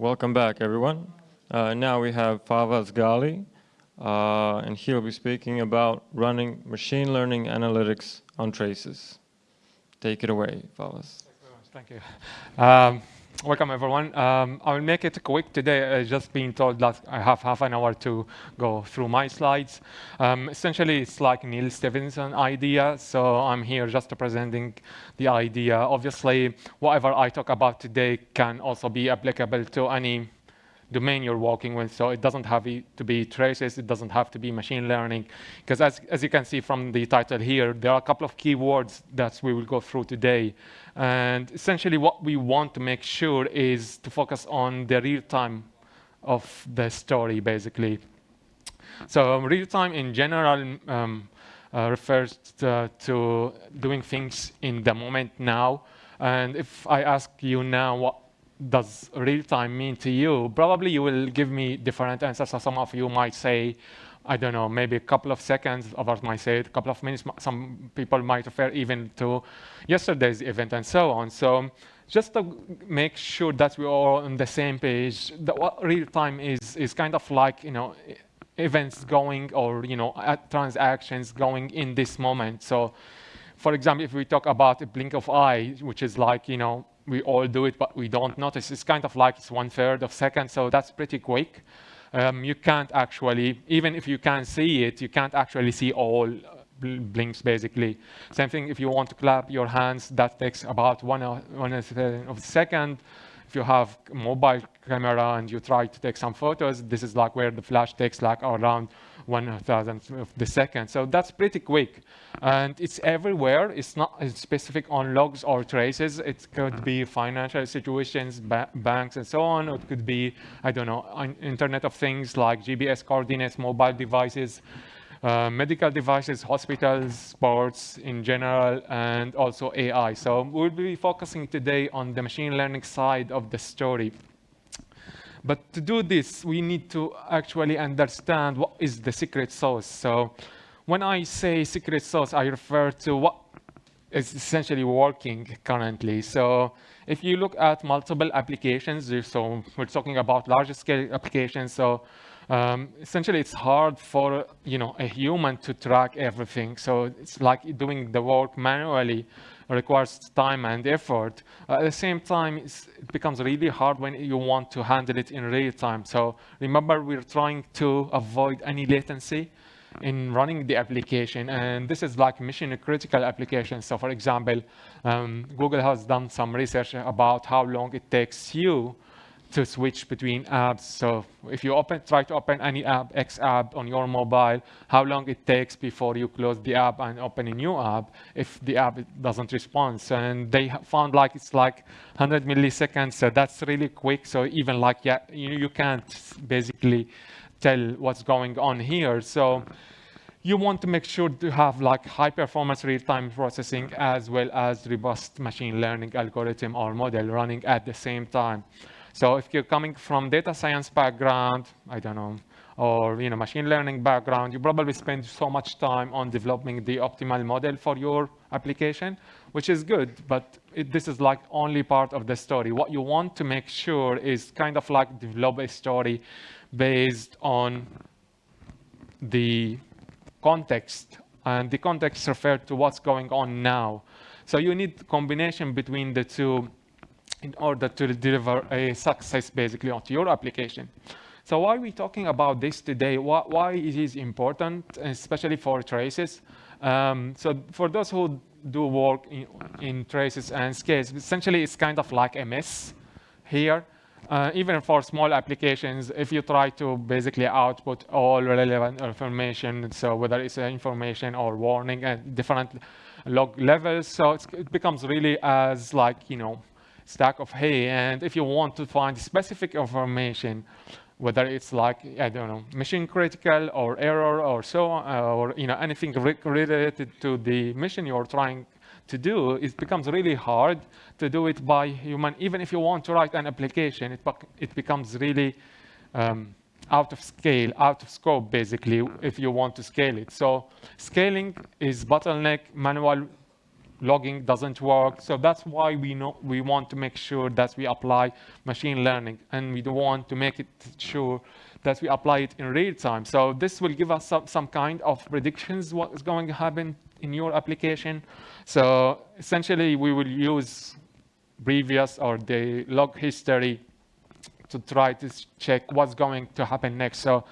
welcome back, everyone. Uh, now we have Fawaz Ghali, uh, and he'll be speaking about running machine learning analytics on traces. Take it away, Fawaz. Thank you. Um, welcome, everyone. Um, I will make it quick today. I've just been told that I have half an hour to go through my slides. Um, essentially, it's like Neil Stephenson idea. So I'm here just presenting the idea. Obviously, whatever I talk about today can also be applicable to any domain you're working with. So it doesn't have to be traces. It doesn't have to be machine learning. Because as, as you can see from the title here, there are a couple of keywords that we will go through today. And essentially what we want to make sure is to focus on the real time of the story, basically. So um, real time in general um, uh, refers to, to doing things in the moment now. And if I ask you now what does real time mean to you, probably you will give me different answers. So some of you might say, I don't know, maybe a couple of seconds, others might say a couple of minutes. Some people might refer even to yesterday's event and so on. So just to make sure that we're all on the same page, that what real time is, is kind of like, you know, events going or, you know, transactions going in this moment. So for example, if we talk about a blink of eye, which is like, you know, we all do it, but we don't notice. It's kind of like it's one third of a second, so that's pretty quick. Um, you can't actually, even if you can see it, you can't actually see all blinks basically. Same thing if you want to clap your hands, that takes about one, one of a second. If you have mobile camera and you try to take some photos, this is like where the flash takes like around one thousandth of the second. So that's pretty quick. And it's everywhere. It's not specific on logs or traces. It could be financial situations, ba banks, and so on. It could be, I don't know, Internet of Things like GPS coordinates, mobile devices, uh, medical devices, hospitals, sports in general, and also AI. So we'll be focusing today on the machine learning side of the story. But to do this, we need to actually understand what is the secret sauce. So when I say secret sauce, I refer to what is essentially working currently. So if you look at multiple applications, so we're talking about large scale applications. So um, essentially it's hard for you know a human to track everything. So it's like doing the work manually requires time and effort. Uh, at the same time, it becomes really hard when you want to handle it in real time. So remember, we're trying to avoid any latency in running the application. And this is like mission critical application. So for example, um, Google has done some research about how long it takes you to switch between apps. So if you open, try to open any app, X app on your mobile, how long it takes before you close the app and open a new app if the app doesn't respond. And they found like it's like 100 milliseconds. So that's really quick. So even like, yeah, you, you can't basically tell what's going on here. So you want to make sure to have like high performance real-time processing as well as robust machine learning algorithm or model running at the same time. So if you're coming from data science background, I don't know, or you know, machine learning background, you probably spend so much time on developing the optimal model for your application, which is good, but it, this is like only part of the story. What you want to make sure is kind of like develop a story based on the context, and the context referred to what's going on now. So you need combination between the two in order to deliver a success basically onto your application. So why are we talking about this today? Why, why it is important, especially for traces? Um, so for those who do work in, in, traces and scales, essentially it's kind of like a mess here. Uh, even for small applications, if you try to basically output all relevant information, so whether it's information or warning at different log levels, so it becomes really as like, you know, stack of hay. And if you want to find specific information, whether it's like, I don't know, mission critical or error or so on, uh, or you know, anything re related to the mission you're trying to do, it becomes really hard to do it by human. Even if you want to write an application, it, it becomes really um, out of scale, out of scope, basically, if you want to scale it. So scaling is bottleneck, manual logging doesn't work. So that's why we know we want to make sure that we apply machine learning and we want to make it sure that we apply it in real time. So this will give us some, some kind of predictions what is going to happen in your application. So essentially we will use previous or the log history to try to check what's going to happen next. So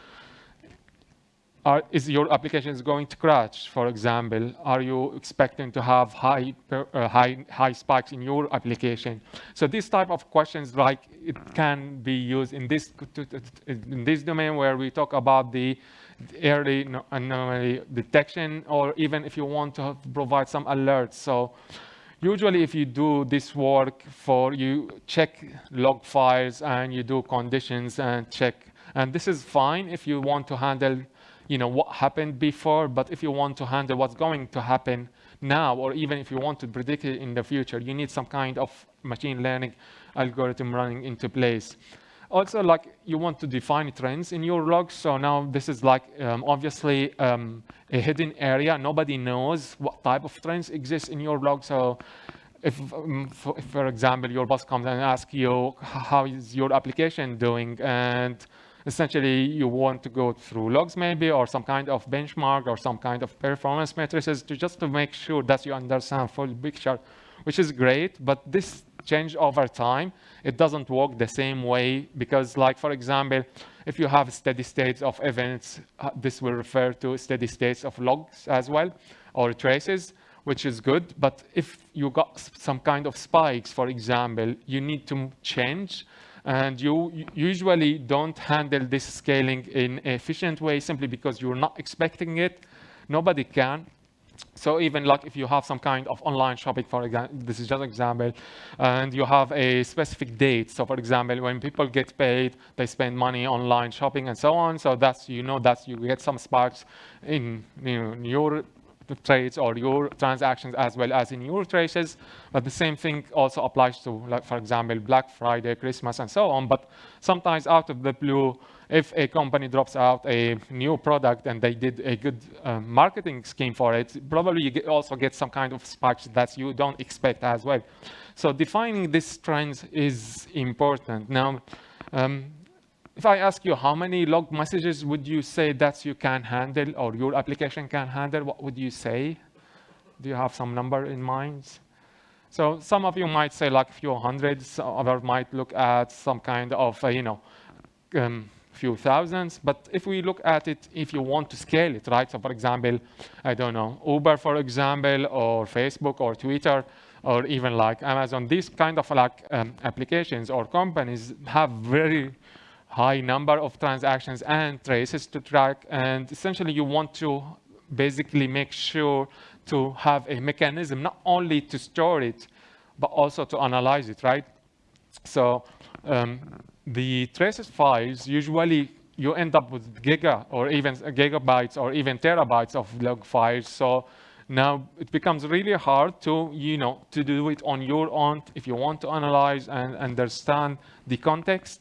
are, is your application is going to crash, for example? Are you expecting to have high, uh, high, high spikes in your application? So these type of questions, like it can be used in this, in this domain where we talk about the early anomaly detection, or even if you want to provide some alerts. So usually if you do this work for you check log files and you do conditions and check and this is fine if you want to handle you know what happened before but if you want to handle what's going to happen now or even if you want to predict it in the future you need some kind of machine learning algorithm running into place. Also like you want to define trends in your logs so now this is like um, obviously um, a hidden area. Nobody knows what type of trends exist in your log so if, um, for, if, for, example your boss comes and asks you how is your application doing? And essentially you want to go through logs maybe or some kind of benchmark or some kind of performance matrices to just to make sure that you understand full picture which is great but this change over time. It doesn't work the same way because like, for example, if you have steady states of events, uh, this will refer to steady states of logs as well, or traces, which is good. But if you got some kind of spikes, for example, you need to change and you usually don't handle this scaling in efficient way simply because you're not expecting it. Nobody can. So even like if you have some kind of online shopping, for example, this is just an example, and you have a specific date. So for example, when people get paid, they spend money online shopping and so on. So that's, you know, that's you get some sparks in, you your trades or your transactions as well as in your traces. But the same thing also applies to, like, for example, Black Friday, Christmas, and so on. But sometimes out of the blue, if a company drops out a new product and they did a good uh, marketing scheme for it, probably you get also get some kind of spikes that you don't expect as well. So defining these trends is important. Now, um, if I ask you how many log messages would you say that you can handle or your application can handle, what would you say? Do you have some number in mind? So some of you might say like a few hundreds, others might look at some kind of, uh, you know, um, few thousands. But if we look at it, if you want to scale it, right? So for example, I don't know, Uber, for example, or Facebook or Twitter, or even like Amazon, these kind of like um, applications or companies have very high number of transactions and traces to track. And essentially you want to basically make sure to have a mechanism, not only to store it, but also to analyze it, right? So um, the traces files, usually you end up with giga or even gigabytes or even terabytes of log files. So now it becomes really hard to, you know, to do it on your own if you want to analyze and understand the context.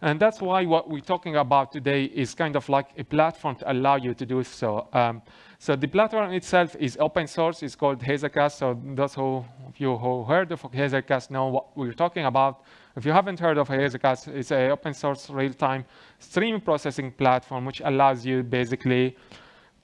And that's why what we're talking about today is kind of like a platform to allow you to do so. Um, so the platform itself is open source. It's called Hazelcast. So those who, of you who heard of Hazelcast know what we're talking about. If you haven't heard of Hazelcast, it's an open source real-time stream processing platform, which allows you basically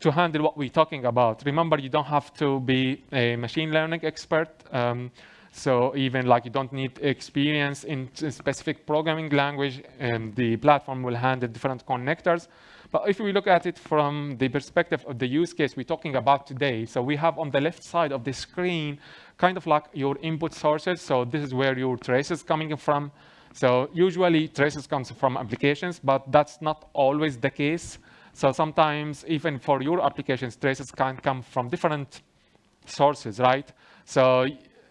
to handle what we're talking about. Remember, you don't have to be a machine learning expert. Um, so even like you don't need experience in specific programming language, and the platform will handle different connectors. But if we look at it from the perspective of the use case we're talking about today, so we have on the left side of the screen, kind of like your input sources. So this is where your traces coming from. So usually traces comes from applications, but that's not always the case. So sometimes even for your applications, traces can come from different sources, right? So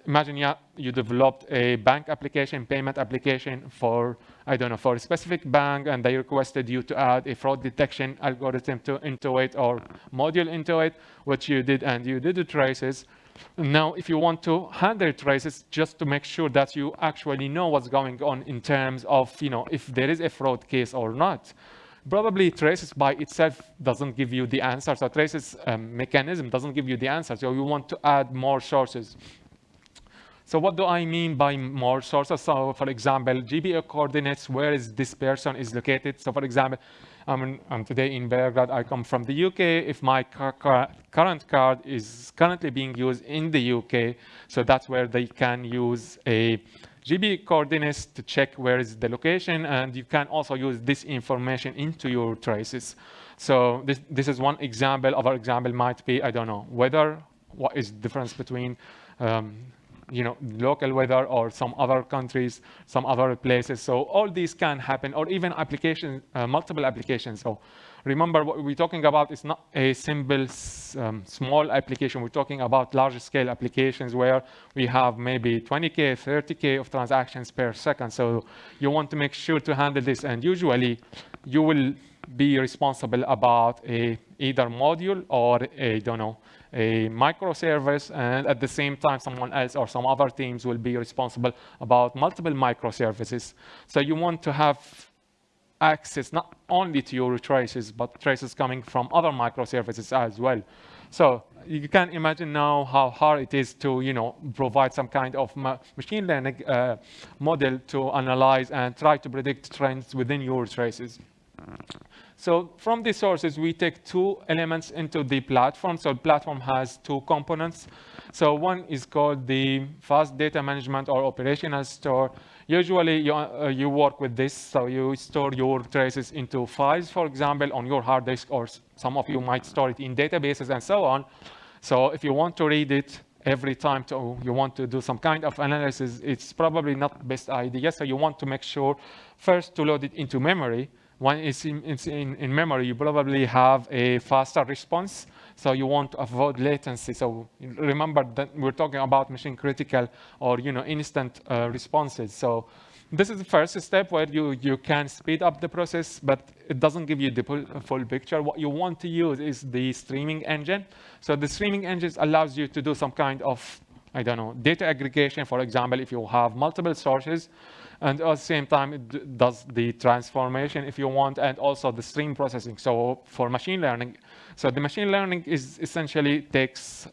imagine yeah, you developed a bank application, payment application for, I don't know, for a specific bank, and they requested you to add a fraud detection algorithm to, into it or module into it, which you did, and you did the traces. Now, if you want to handle traces, just to make sure that you actually know what's going on in terms of, you know, if there is a fraud case or not, probably traces by itself doesn't give you the answer. So traces um, mechanism doesn't give you the answer. So you want to add more sources So what do I mean by more sources? So for example, GPO coordinates, where is this person is located? So for example, I'm, I'm today in Belgrade, I come from the UK. If my current card is currently being used in the UK, so that's where they can use a GB coordinates to check where is the location, and you can also use this information into your traces. So this, this is one example. Other example might be, I don't know, weather, what is the difference between um, you know, local weather or some other countries, some other places. So all these can happen, or even applications, uh, multiple applications. So remember what we're talking about is not a simple um, small application. We're talking about large scale applications where we have maybe 20K, 30K of transactions per second. So you want to make sure to handle this. And usually you will be responsible about a either module or a, don't know, a microservice. And at the same time, someone else or some other teams will be responsible about multiple microservices. So you want to have access not only to your traces, but traces coming from other microservices as well. So you can imagine now how hard it is to, you know, provide some kind of ma machine learning uh, model to analyze and try to predict trends within your traces. So from these sources, we take two elements into the platform. So the platform has two components. So one is called the fast data management or operational store. Usually you, uh, you work with this, so you store your traces into files, for example, on your hard disk, or some of you might store it in databases and so on. So if you want to read it every time to, you want to do some kind of analysis, it's probably not the best idea. So you want to make sure first to load it into memory. When it's in, it's in, in memory, you probably have a faster response. So you want to avoid latency. So remember that we're talking about machine critical or you know instant uh, responses. So this is the first step where you, you can speed up the process, but it doesn't give you the full, full picture. What you want to use is the streaming engine. So the streaming engine allows you to do some kind of, I don't know, data aggregation, for example, if you have multiple sources, and at the same time, it does the transformation if you want, and also the stream processing. So for machine learning, so the machine learning is essentially takes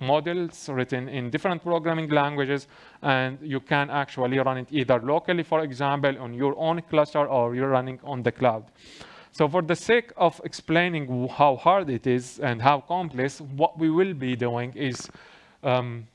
models written in different programming languages, and you can actually run it either locally, for example, on your own cluster, or you're running on the cloud. So for the sake of explaining how hard it is and how complex, what we will be doing is um,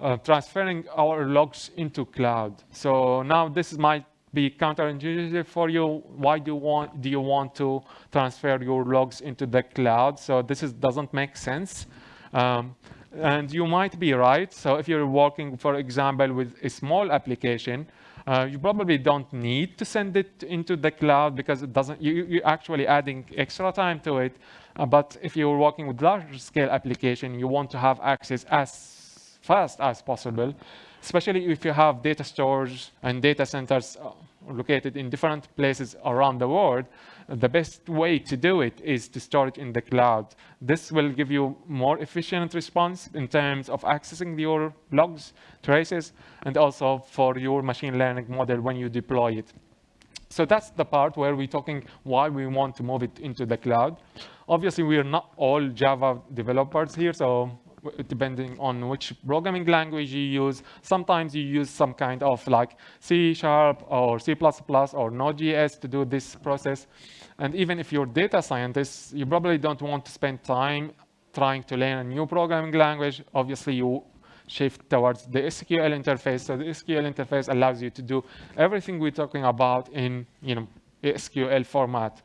uh, transferring our logs into cloud. So now this might be counterintuitive for you. Why do you want do you want to transfer your logs into the cloud? So this is, doesn't make sense. Um, and you might be right. So if you're working, for example, with a small application, uh, you probably don't need to send it into the cloud because it doesn't, you, you're actually adding extra time to it. Uh, but if you're working with large scale application, you want to have access as fast as possible, especially if you have data stores and data centers uh, located in different places around the world, the best way to do it is to store it in the cloud. This will give you more efficient response in terms of accessing your logs, traces, and also for your machine learning model when you deploy it. So that's the part where we're talking why we want to move it into the cloud. Obviously, we are not all Java developers here, so depending on which programming language you use. Sometimes you use some kind of like C Sharp or C++ plus or Node.js to do this process. And even if you're data scientist, you probably don't want to spend time trying to learn a new programming language. Obviously, you shift towards the SQL interface. So the SQL interface allows you to do everything we're talking about in you know, SQL format.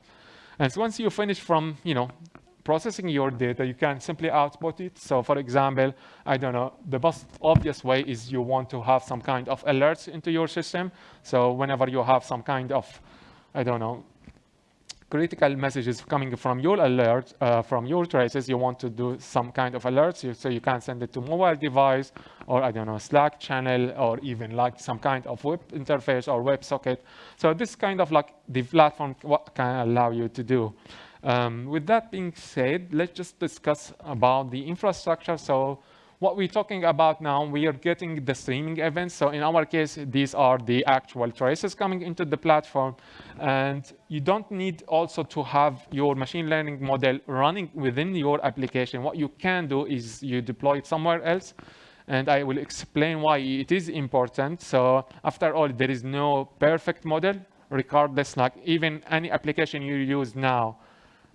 And so once you finish from you know, processing your data, you can simply output it. So for example, I don't know, the most obvious way is you want to have some kind of alerts into your system. So whenever you have some kind of, I don't know, critical messages coming from your alert, uh, from your traces, you want to do some kind of alerts. So you can send it to mobile device or I don't know, Slack channel or even like some kind of web interface or web socket. So this kind of like the platform what can allow you to do. Um, with that being said, let's just discuss about the infrastructure. So what we're talking about now, we are getting the streaming events. So in our case, these are the actual traces coming into the platform. And you don't need also to have your machine learning model running within your application. What you can do is you deploy it somewhere else and I will explain why it is important. So after all, there is no perfect model, regardless, like even any application you use now,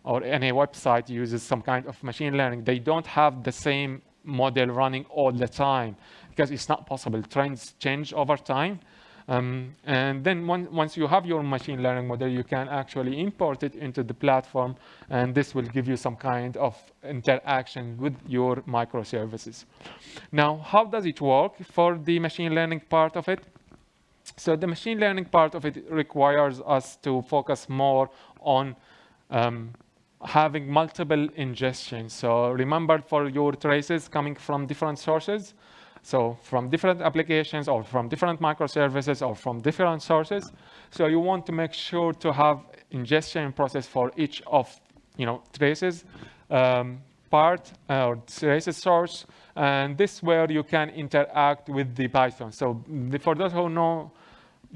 or any website uses some kind of machine learning, they don't have the same model running all the time because it's not possible. Trends change over time. Um, and then one, once you have your machine learning model, you can actually import it into the platform, and this will give you some kind of interaction with your microservices. Now, how does it work for the machine learning part of it? So the machine learning part of it requires us to focus more on um, having multiple ingestions. So remember for your traces coming from different sources, so from different applications or from different microservices or from different sources. So you want to make sure to have ingestion process for each of you know traces um, part uh, or traces source. And this where you can interact with the Python. So for those who know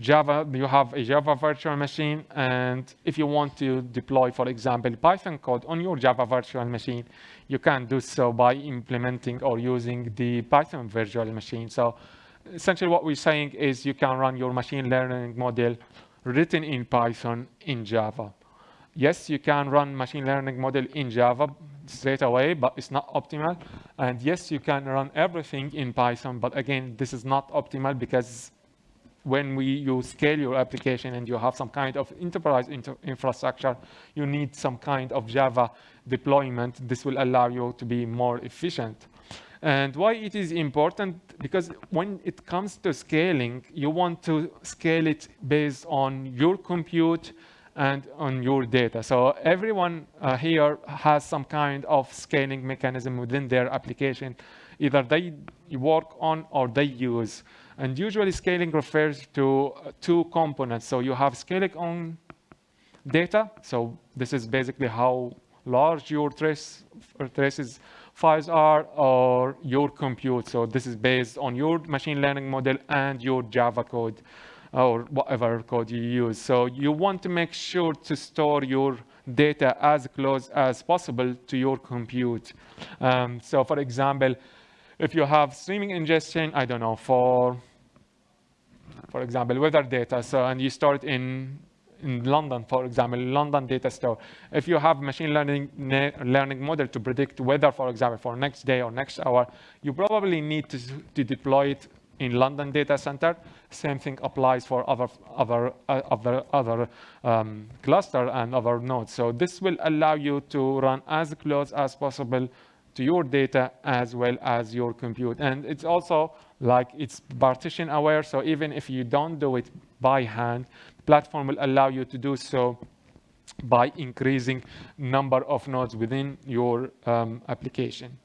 Java, you have a Java virtual machine, and if you want to deploy, for example, Python code on your Java virtual machine, you can do so by implementing or using the Python virtual machine. So essentially what we're saying is you can run your machine learning model written in Python in Java. Yes, you can run machine learning model in Java straight away, but it's not optimal. And yes, you can run everything in Python, but again, this is not optimal because when we, you scale your application and you have some kind of enterprise infrastructure, you need some kind of Java deployment. This will allow you to be more efficient. And why it is important? Because when it comes to scaling, you want to scale it based on your compute and on your data. So everyone uh, here has some kind of scaling mechanism within their application. Either they work on or they use. And usually scaling refers to uh, two components. So you have scaling on data. So this is basically how large your trace, traces files are or your compute. So this is based on your machine learning model and your Java code or whatever code you use. So you want to make sure to store your data as close as possible to your compute. Um, so for example, if you have streaming ingestion, I don't know, for for example, weather data, so, and you store it in, in London, for example, London data store. If you have machine learning learning model to predict weather, for example, for next day or next hour, you probably need to, to deploy it in London data center. Same thing applies for other other uh, other other um, cluster and other nodes. So this will allow you to run as close as possible to your data as well as your compute. And it's also like it's partition aware. So even if you don't do it by hand, the platform will allow you to do so by increasing number of nodes within your um, application.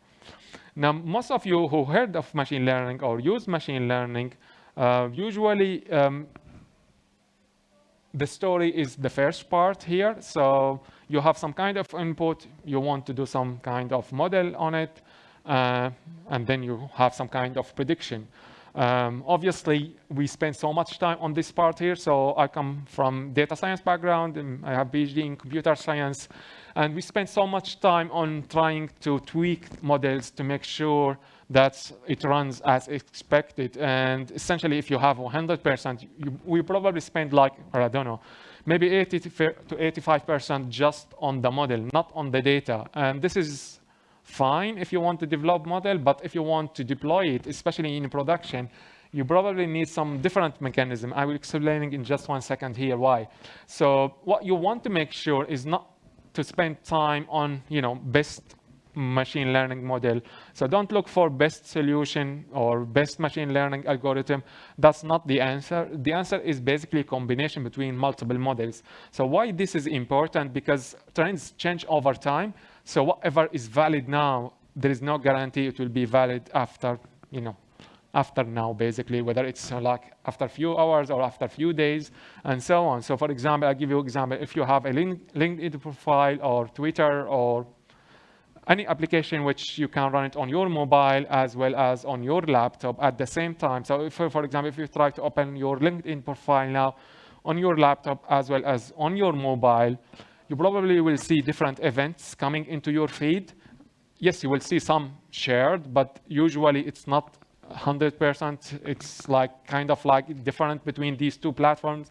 Now, most of you who heard of machine learning or use machine learning, uh, usually um, the story is the first part here. So you have some kind of input, you want to do some kind of model on it, and then you have some kind of prediction. Um, obviously, we spend so much time on this part here. So I come from data science background, and I have PhD in computer science. And we spend so much time on trying to tweak models to make sure that it runs as expected. And essentially, if you have 100%, you, we probably spend like, or I don't know, maybe 80 to 85% just on the model, not on the data. And this is fine if you want to develop model, but if you want to deploy it, especially in production, you probably need some different mechanism. I will explain in just one second here why. So what you want to make sure is not to spend time on, you know, best machine learning model. So don't look for best solution or best machine learning algorithm. That's not the answer. The answer is basically a combination between multiple models. So why this is important? Because trends change over time. So whatever is valid now, there is no guarantee it will be valid after, you know, after now, basically, whether it's uh, like after a few hours or after a few days, and so on. So for example, I'll give you an example. If you have a link, LinkedIn profile or Twitter or any application which you can run it on your mobile as well as on your laptop at the same time. So if, for example, if you try to open your LinkedIn profile now on your laptop as well as on your mobile, you probably will see different events coming into your feed. Yes, you will see some shared, but usually it's not 100%. It's like kind of like different between these two platforms.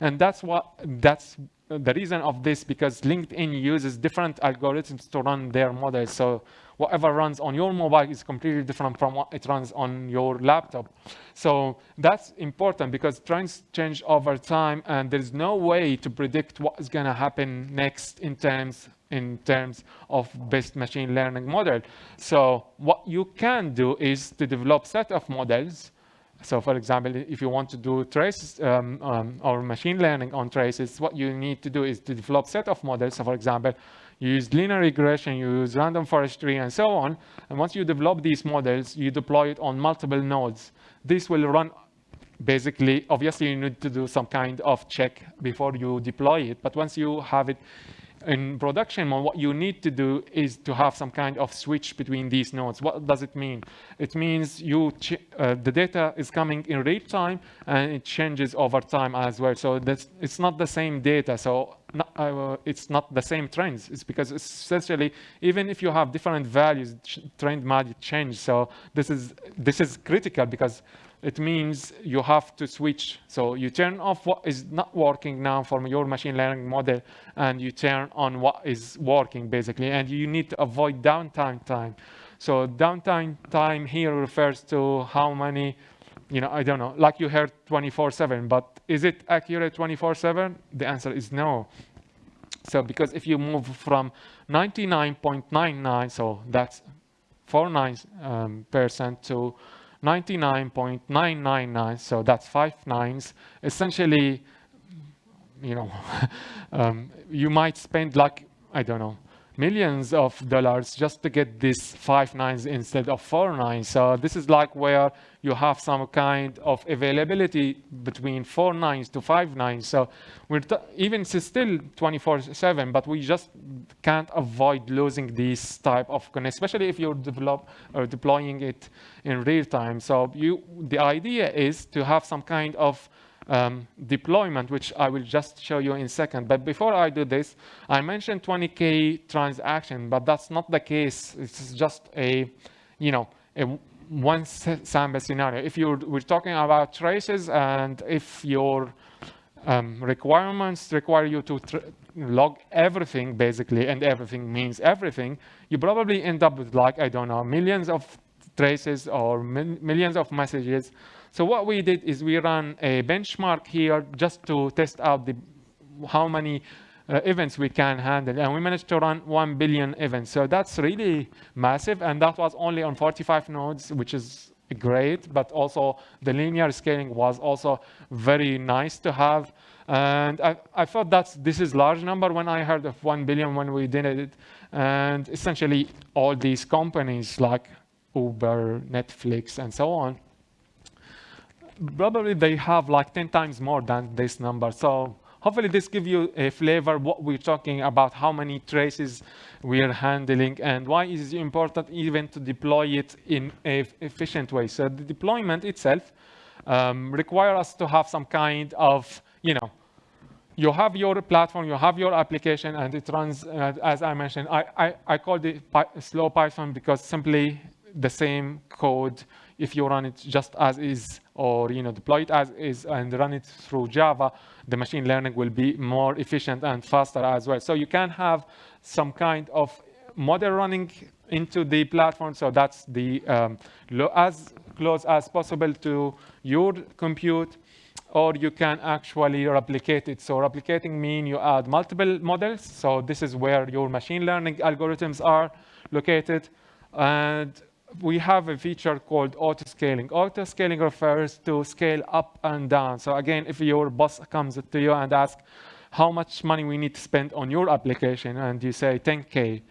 And that's what that's the reason of this because LinkedIn uses different algorithms to run their models. So whatever runs on your mobile is completely different from what it runs on your laptop. So that's important because trends change over time and there's no way to predict what is going to happen next in terms in terms of best machine learning model. So what you can do is to develop set of models so for example, if you want to do traces um, um, or machine learning on traces, what you need to do is to develop set of models. So for example, you use linear regression, you use random forest tree and so on. And once you develop these models, you deploy it on multiple nodes. This will run basically, obviously you need to do some kind of check before you deploy it. But once you have it in production mode, what you need to do is to have some kind of switch between these nodes. What does it mean? It means you uh, the data is coming in real time and it changes over time as well. So that's, it's not the same data. So not, uh, it's not the same trends. It's because essentially, even if you have different values, trend might change. So this is this is critical because it means you have to switch. So you turn off what is not working now from your machine learning model, and you turn on what is working, basically. And you need to avoid downtime time. So downtime time here refers to how many, you know, I don't know, like you heard 24-7, but is it accurate 24-7? The answer is no. So because if you move from 99.99, so that's 49 um, percent to 99.999, so that's five nines. Essentially, you know, um, you might spend like, I don't know, millions of dollars just to get this five nines instead of four nines. So this is like where you have some kind of availability between four nines to five nines. So we're even still 24/7, but we just can't avoid losing these type of connect, especially if you're develop or deploying it in real time. So you, the idea is to have some kind of um, deployment, which I will just show you in a second. But before I do this, I mentioned 20K transaction, but that's not the case. It's just a, you know, a one sample scenario. If you're, we're talking about traces and if your um, requirements require you to log everything basically, and everything means everything, you probably end up with like, I don't know, millions of traces or millions of messages so what we did is we ran a benchmark here just to test out the, how many uh, events we can handle. And we managed to run 1 billion events. So that's really massive. And that was only on 45 nodes, which is great. But also the linear scaling was also very nice to have. And I, I thought that this is large number when I heard of 1 billion when we did it. And essentially all these companies like Uber, Netflix, and so on, probably they have like 10 times more than this number. So hopefully this gives you a flavor what we're talking about, how many traces we're handling, and why is it important even to deploy it in an efficient way. So the deployment itself um, requires us to have some kind of, you know, you have your platform, you have your application, and it runs, uh, as I mentioned, I, I, I called it slow Python because simply the same code if you run it just as is or you know deploy it as is and run it through Java, the machine learning will be more efficient and faster as well. So you can have some kind of model running into the platform. So that's the um, as close as possible to your compute or you can actually replicate it. So replicating mean you add multiple models. So this is where your machine learning algorithms are located. And we have a feature called auto-scaling. Auto-scaling refers to scale up and down. So again, if your boss comes to you and asks how much money we need to spend on your application, and you say 10K,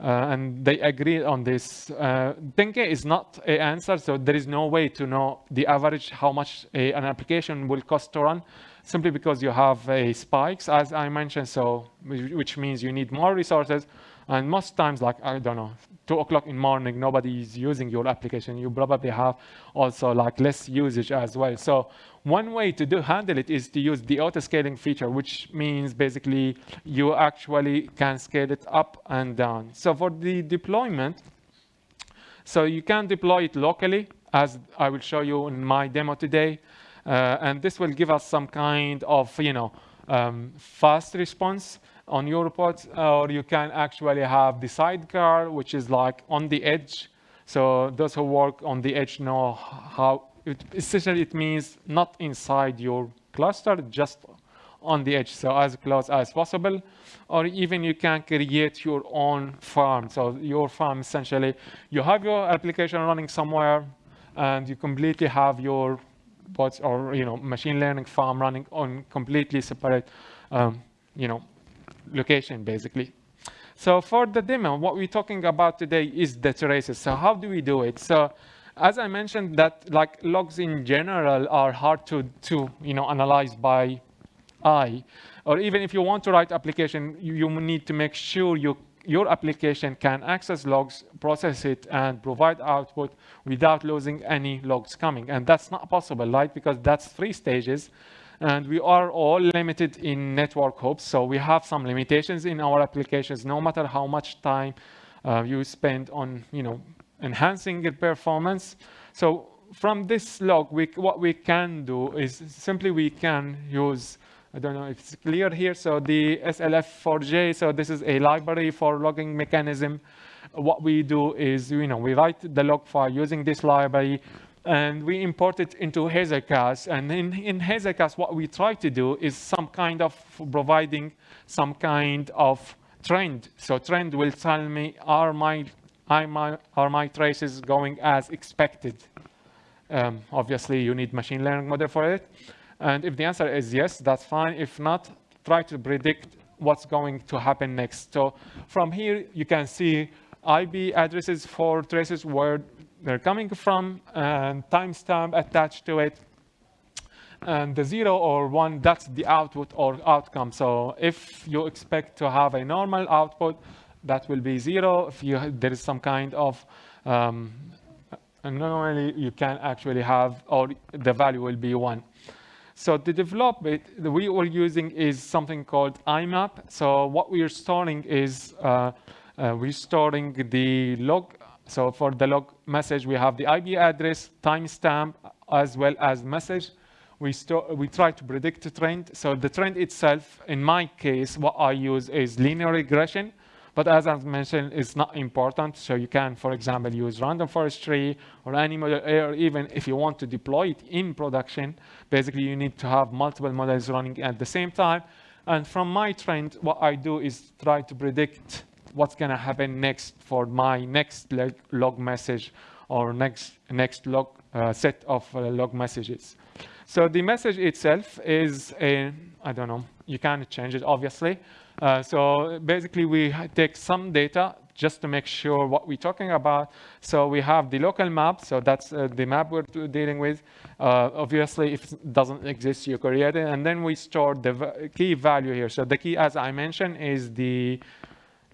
uh, and they agree on this. Uh, 10K is not an answer, so there is no way to know the average how much a, an application will cost to run, simply because you have a spikes, as I mentioned, so which means you need more resources, and most times, like, I don't know, two o'clock in morning, nobody is using your application. You probably have also like less usage as well. So one way to do handle it is to use the auto scaling feature, which means basically you actually can scale it up and down. So for the deployment, so you can deploy it locally as I will show you in my demo today. Uh, and this will give us some kind of, you know, um, fast response on your reports, or you can actually have the sidecar, which is like on the edge. So those who work on the edge know how, it, essentially it means not inside your cluster, just on the edge, so as close as possible. Or even you can create your own farm. So your farm, essentially, you have your application running somewhere, and you completely have your bots or you know machine learning farm running on completely separate um, you know location basically. So for the demo, what we're talking about today is the traces. So how do we do it? So as I mentioned that like logs in general are hard to, to you know, analyze by eye. Or even if you want to write application, you, you need to make sure you, your application can access logs, process it, and provide output without losing any logs coming. And that's not possible, right? Because that's three stages. And we are all limited in network hops, so we have some limitations in our applications, no matter how much time uh, you spend on, you know, enhancing the performance. So from this log, we, what we can do is simply we can use, I don't know if it's clear here, so the SLF4j, so this is a library for logging mechanism. What we do is, you know, we write the log file using this library, and we import it into Hazelcast. And in, in what we try to do is some kind of providing some kind of trend. So trend will tell me, are my, are my, are my traces going as expected? Um, obviously, you need machine learning model for it. And if the answer is yes, that's fine. If not, try to predict what's going to happen next. So from here, you can see IP addresses for traces where they're coming from and timestamp attached to it. And the zero or one, that's the output or outcome. So if you expect to have a normal output, that will be zero. If you, there is some kind of um, anomaly, you can actually have, or the value will be one. So to develop it, we were using is something called IMAP. So what we are storing is uh, uh, we're storing the log so for the log message, we have the IP address, timestamp, as well as message. We, we try to predict the trend. So the trend itself, in my case, what I use is linear regression. But as I've mentioned, it's not important. So you can, for example, use random forest tree or any model, or even if you want to deploy it in production, basically you need to have multiple models running at the same time. And from my trend, what I do is try to predict what's going to happen next for my next log message or next, next log uh, set of uh, log messages. So the message itself is a, I don't know, you can change it obviously. Uh, so basically we take some data just to make sure what we're talking about. So we have the local map, so that's uh, the map we're dealing with. Uh, obviously, if it doesn't exist, you create it, and then we store the key value here. So the key, as I mentioned, is the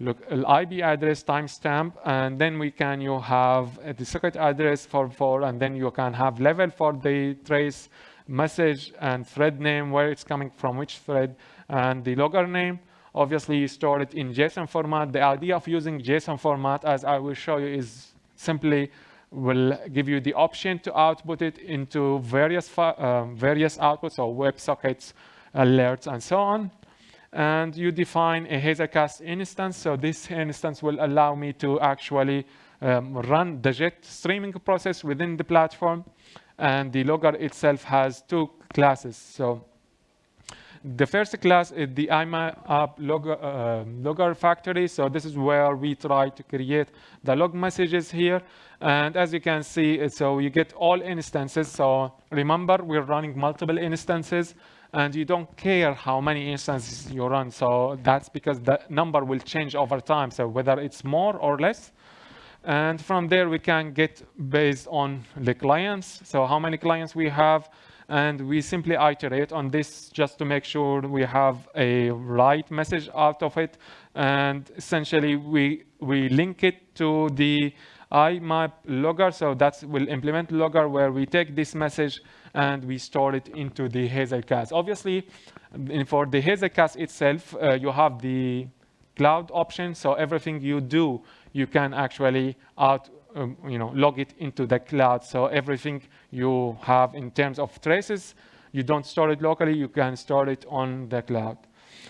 look IP address timestamp, and then we can you have the secret address for for, and then you can have level for the trace message and thread name, where it's coming from, which thread, and the logger name. Obviously, you store it in JSON format. The idea of using JSON format, as I will show you, is simply will give you the option to output it into various uh, various outputs or WebSockets, alerts, and so on and you define a Hazelcast instance. So this instance will allow me to actually um, run the JET streaming process within the platform. And the logger itself has two classes. So the first class is the IMAP logger, uh, logger factory. So this is where we try to create the log messages here. And as you can see, so you get all instances. So remember, we're running multiple instances and you don't care how many instances you run. So that's because the number will change over time. So whether it's more or less. And from there, we can get based on the clients. So how many clients we have. And we simply iterate on this just to make sure we have a right message out of it. And essentially, we, we link it to the IMAP logger. So that will implement logger where we take this message and we store it into the Hazelcast. Obviously, for the Hazelcast itself, uh, you have the cloud option. So everything you do, you can actually out, um, you know, log it into the cloud. So everything you have in terms of traces, you don't store it locally, you can store it on the cloud.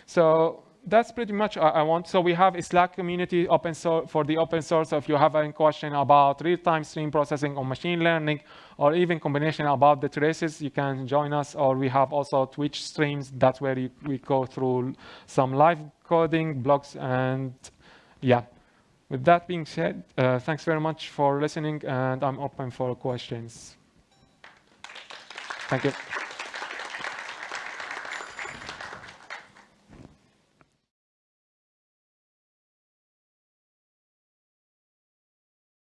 So that's pretty much I, I want. So we have a Slack community open source for the open source. So if you have any question about real-time stream processing or machine learning, or even combination about the traces, you can join us. Or we have also Twitch streams. That's where you, we go through some live coding, blogs, and yeah. With that being said, uh, thanks very much for listening, and I'm open for questions. Thank you.